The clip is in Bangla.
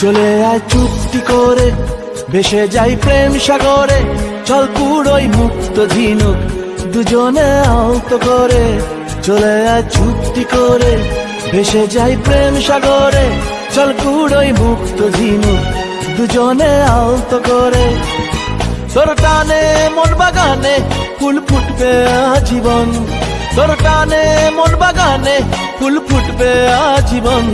চলে আয় চুক্তি করে, ভেসে যাই প্রেম সাগরে, চল পুরোই মুক্ত ঝিনুক দুজনে আহত করে। চলে আয় চুক্তি করে, ভেসে যাই প্রেম সাগরে, চল কুড়োই মুক্ত ঝিনুক দুজনে আহত করে। তোর টানে মন বাগানে ফুল ফুটবে আজীবন। তোর টানে মন বাগানে ফুল ফুটবে আজীবন।